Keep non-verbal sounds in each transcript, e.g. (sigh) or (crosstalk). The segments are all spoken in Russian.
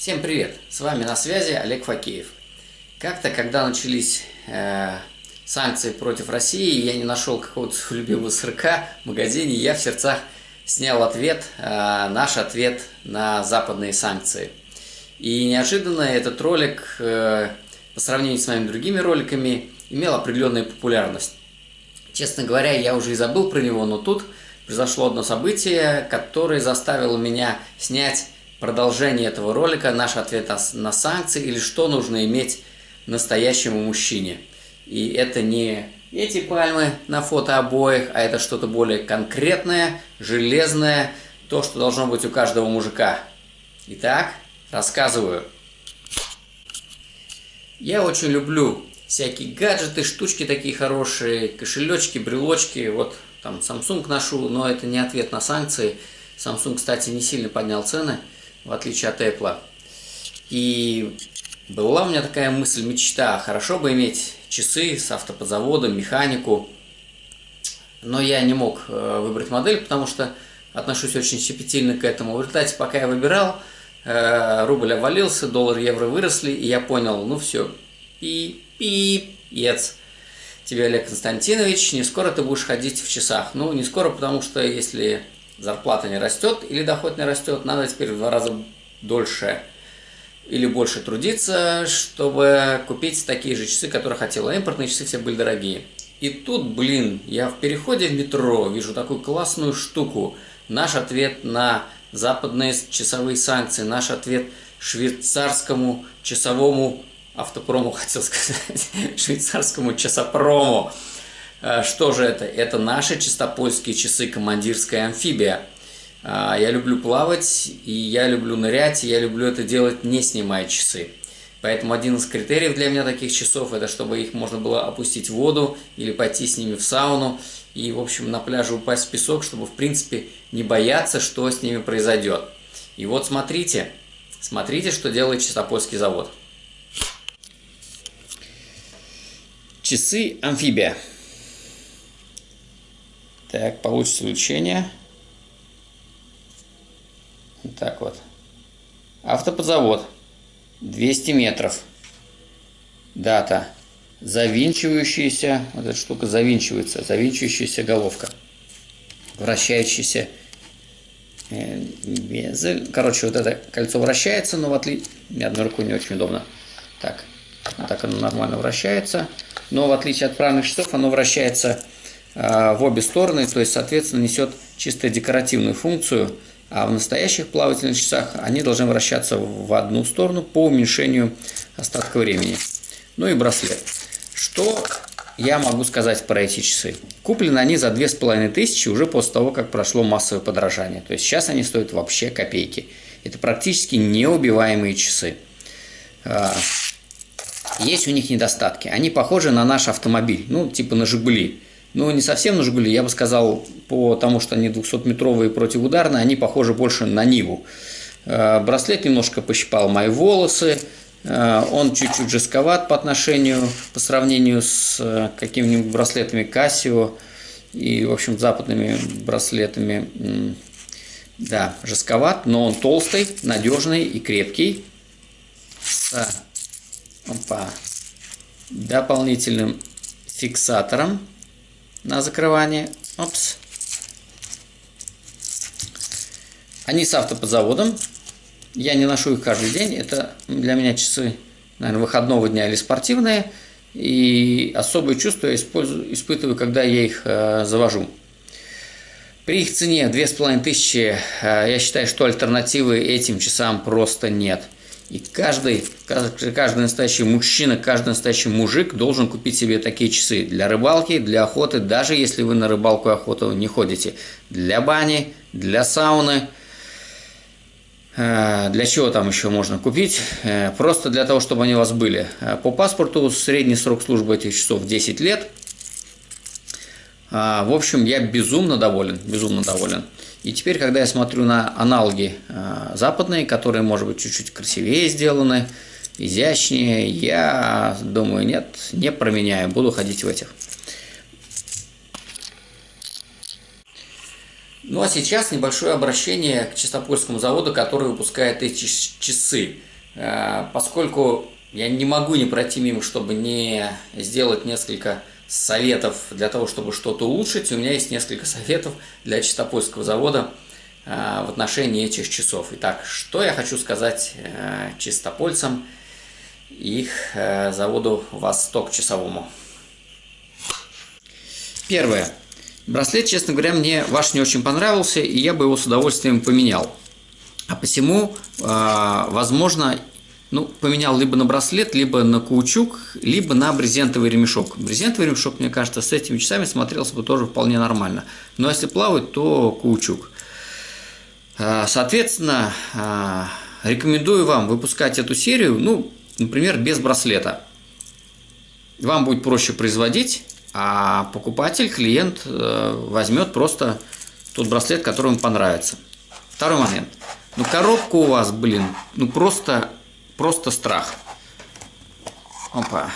Всем привет! С вами на связи Олег Факеев. Как-то, когда начались э, санкции против России, я не нашел какого-то (laughs) любимого сырка в магазине, я в сердцах снял ответ, э, наш ответ на западные санкции. И неожиданно этот ролик, э, по сравнению с моими другими роликами, имел определенную популярность. Честно говоря, я уже и забыл про него, но тут произошло одно событие, которое заставило меня снять продолжение этого ролика, наш ответ на санкции или что нужно иметь настоящему мужчине. И это не эти пальмы на фото обоих, а это что-то более конкретное, железное, то, что должно быть у каждого мужика. Итак, рассказываю. Я очень люблю всякие гаджеты, штучки такие хорошие, кошелечки, брелочки. Вот там Samsung ношу, но это не ответ на санкции. Samsung, кстати, не сильно поднял цены, в отличие от Apple. И была у меня такая мысль, мечта, хорошо бы иметь часы с автоподзаводом, механику. Но я не мог э, выбрать модель, потому что отношусь очень щепетильно к этому. В результате, пока я выбирал, э, рубль обвалился, доллар, евро выросли, и я понял, ну все, пи, пи, ец тебе, Олег Константинович, не скоро ты будешь ходить в часах. Ну, не скоро, потому что если зарплата не растет или доход не растет, надо теперь в два раза дольше или больше трудиться, чтобы купить такие же часы, которые хотела. Импортные часы все были дорогие. И тут, блин, я в переходе в метро вижу такую классную штуку. Наш ответ на западные часовые санкции, наш ответ швейцарскому часовому автопрому, (laughs) хотел сказать, швейцарскому часопрому. Э, что же это? Это наши чистопольские часы «Командирская амфибия». Э, я люблю плавать, и я люблю нырять, и я люблю это делать, не снимая часы. Поэтому один из критериев для меня таких часов, это чтобы их можно было опустить в воду или пойти с ними в сауну и, в общем, на пляже упасть в песок, чтобы, в принципе, не бояться, что с ними произойдет. И вот смотрите, смотрите, что делает Чистопольский завод. Часы амфибия. Так, получится увеличение. Вот так вот. Автоподзавод. 200 метров. Дата. Завинчивающаяся, вот эта штука завинчивается, завинчивающаяся головка. Вращающаяся безель. Короче, вот это кольцо вращается, но в отличие... Одной рукой не очень удобно. Так, вот так оно нормально вращается. Но в отличие от правильных часов, оно вращается э, в обе стороны, то есть, соответственно, несет чисто декоративную функцию. А в настоящих плавательных часах они должны вращаться в одну сторону по уменьшению остатка времени. Ну и браслет. Что я могу сказать про эти часы? Куплены они за 2500 уже после того, как прошло массовое подражание. То есть сейчас они стоят вообще копейки. Это практически неубиваемые часы. А, есть у них недостатки. Они похожи на наш автомобиль, ну, типа на «Жигули». Ну, не совсем на «Жигули», я бы сказал, по тому, что они 200-метровые противоударные, они похожи больше на «Ниву». Э, браслет немножко пощипал мои волосы, э, он чуть-чуть жестковат по отношению, по сравнению с э, какими-нибудь браслетами Casio и, в общем, западными браслетами. Да, жестковат, но он толстый, надежный и крепкий. С опа, дополнительным фиксатором на закрывание. Опс. Они с автоподзаводом. Я не ношу их каждый день. Это для меня часы, наверное, выходного дня или спортивные. И особое чувство я использую, испытываю, когда я их э, завожу. При их цене 2500, э, я считаю, что альтернативы этим часам просто нет. И каждый, каждый настоящий мужчина, каждый настоящий мужик должен купить себе такие часы для рыбалки, для охоты, даже если вы на рыбалку и охоту не ходите. Для бани, для сауны. Э, для чего там еще можно купить? Э, просто для того, чтобы они у вас были. Э, по паспорту средний срок службы этих часов 10 лет. В общем, я безумно доволен, безумно доволен. И теперь, когда я смотрю на аналоги э, западные, которые, может быть, чуть-чуть красивее сделаны, изящнее, я думаю, нет, не променяю, буду ходить в этих. Ну а сейчас небольшое обращение к Чистопольскому заводу, который выпускает эти часы. Э, поскольку я не могу не пройти мимо, чтобы не сделать несколько советов для того, чтобы что-то улучшить, у меня есть несколько советов для чистопольского завода в отношении этих часов. Итак, что я хочу сказать чистопольцам и их заводу «Восток» часовому. Первое. Браслет, честно говоря, мне ваш не очень понравился, и я бы его с удовольствием поменял. А посему, а, возможно, ну, поменял либо на браслет, либо на каучук, либо на брезентовый ремешок. Брезентовый ремешок, мне кажется, с этими часами смотрелся бы тоже вполне нормально. Но если плавать, то каучук. А, соответственно, а, рекомендую вам выпускать эту серию, ну, например, без браслета. Вам будет проще производить, а покупатель, клиент э, возьмет просто тот браслет, который ему понравится. Второй момент. Ну, коробка у вас, блин, ну просто, просто страх. Опа.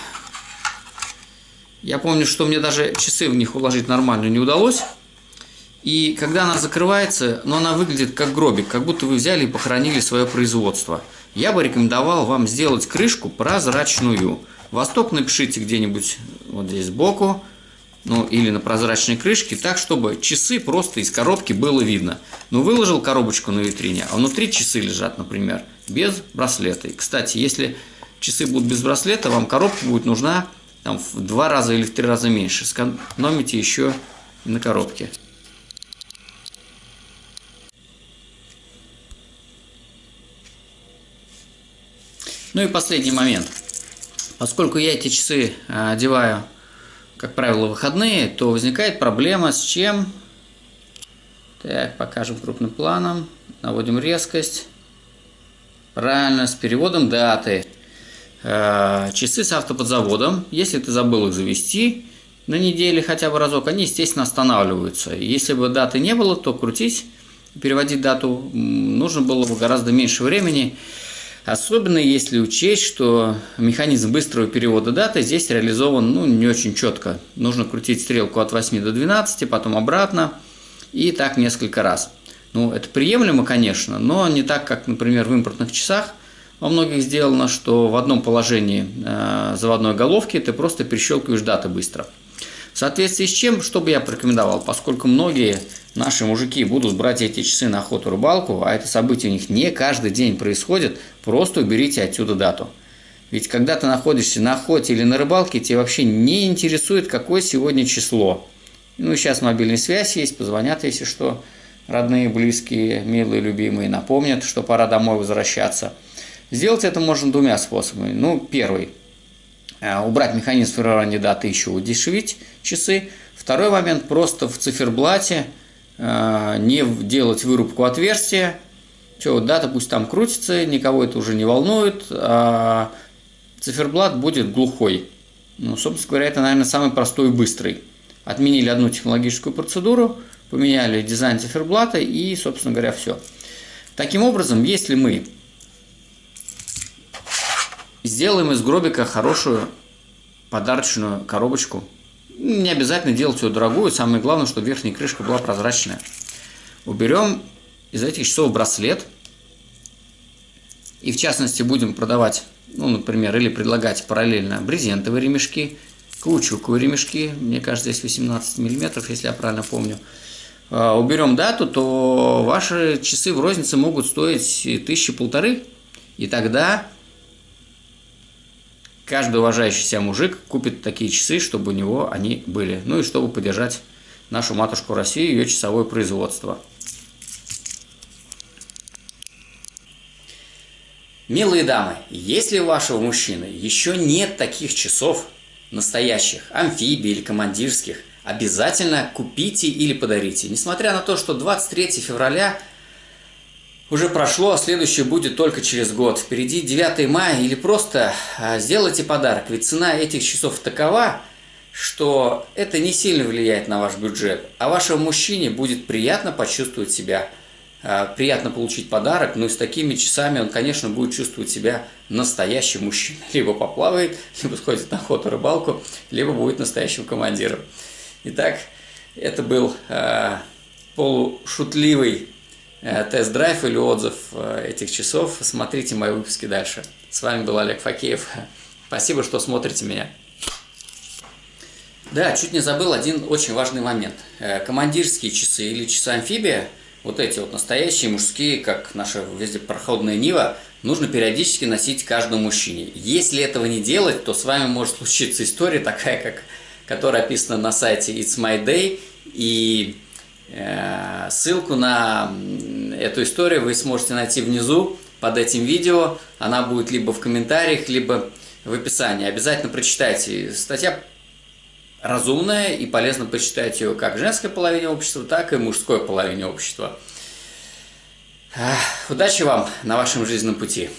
Я помню, что мне даже часы в них уложить нормально не удалось. И когда она закрывается, но она выглядит как гробик, как будто вы взяли и похоронили свое производство. Я бы рекомендовал вам сделать крышку прозрачную. Восток напишите где-нибудь вот здесь сбоку, ну или на прозрачной крышке, так, чтобы часы просто из коробки было видно. Ну, выложил коробочку на витрине, а внутри часы лежат, например, без браслета. И, кстати, если часы будут без браслета, вам коробка будет нужна там, в два раза или в три раза меньше. Сэкономите еще на коробке. Ну и последний момент. Поскольку я эти часы а, одеваю, как правило, выходные, то возникает проблема с чем? Так, покажем крупным планом. Наводим резкость. Правильно, с переводом даты. А, часы с автоподзаводом. Если ты забыл их завести на неделе хотя бы разок, они, естественно, останавливаются. Если бы даты не было, то крутить, переводить дату нужно было бы гораздо меньше времени. Особенно если учесть, что механизм быстрого перевода даты здесь реализован ну, не очень четко. Нужно крутить стрелку от 8 до 12, потом обратно, и так несколько раз. Ну, это приемлемо, конечно, но не так, как, например, в импортных часах во многих сделано, что в одном положении э, заводной головки ты просто перещелкиваешь даты быстро. В соответствии с чем, что бы я порекомендовал, поскольку многие наши мужики будут брать эти часы на охоту рыбалку, а это событие у них не каждый день происходит, просто уберите отсюда дату. Ведь когда ты находишься на охоте или на рыбалке, тебе вообще не интересует, какое сегодня число. Ну, сейчас мобильная связь есть, позвонят, если что, родные, близкие, милые, любимые, напомнят, что пора домой возвращаться. Сделать это можно двумя способами. Ну, первый – Э, убрать механизм формирования даты, еще удешевить часы. Второй момент – просто в циферблате не делать вырубку отверстия. Все, дата пусть там крутится, никого это уже не волнует, а циферблат будет глухой. Ну, собственно говоря, это, наверное, самый простой и быстрый. Отменили одну технологическую процедуру, поменяли дизайн циферблата и, собственно говоря, все. Таким образом, если мы Сделаем из гробика хорошую подарочную коробочку. Не обязательно делать ее дорогую, самое главное, чтобы верхняя крышка была прозрачная. Уберем из этих часов браслет. И в частности будем продавать, ну, например, или предлагать параллельно брезентовые ремешки, каучуковые ремешки, мне кажется, здесь 18 миллиметров, если я правильно помню. А, уберем дату, то ваши часы в рознице могут стоить тысячи полторы. И тогда каждый уважающий себя мужик купит такие часы, чтобы у него они были. Ну и чтобы поддержать нашу матушку Россию, ее часовое производство. Милые дамы, если у вашего мужчины еще нет таких часов, настоящих, амфибий или командирских, обязательно купите или подарите. Несмотря на то, что 23 февраля уже прошло, а следующее будет только через год. Впереди 9 мая или просто а, сделайте подарок, ведь цена этих часов такова, что это не сильно влияет на ваш бюджет, а вашему мужчине будет приятно почувствовать себя, а, приятно получить подарок, но и с такими часами он, конечно, будет чувствовать себя настоящим мужчиной. Либо поплавает, либо сходит на охоту, рыбалку, либо будет настоящим командиром. Итак, это был э, полушутливый тест-драйв или отзыв э, этих часов, смотрите мои выпуски дальше. С вами был Олег Факеев. (laughs) Спасибо, что смотрите меня. Да, чуть не забыл один очень важный момент. Э, командирские часы или часы амфибия, вот эти вот настоящие мужские, как наша везде проходная Нива, нужно периодически носить каждому мужчине. Если этого не делать, то с вами может (laughs) случиться история такая, как, которая описана на сайте It's My Day, и э, ссылку на эту историю вы сможете найти внизу под этим видео. Она будет либо в комментариях, либо в описании. Обязательно прочитайте. Статья разумная и полезно почитать ее как женской половине общества, так и мужской половине общества. Удачи вам на вашем жизненном пути!